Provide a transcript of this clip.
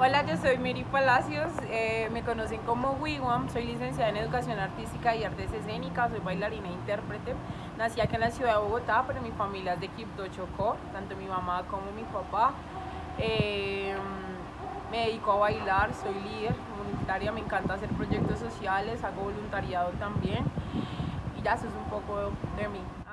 Hola, yo soy Miri Palacios, eh, me conocen como Wigwam, soy licenciada en Educación Artística y Artes Escénicas, soy bailarina e intérprete. Nací aquí en la ciudad de Bogotá, pero mi familia es de Quibdó, Chocó, tanto mi mamá como mi papá. Eh, me dedico a bailar, soy líder comunitaria, me encanta hacer proyectos sociales, hago voluntariado también y ya eso es un poco de mí.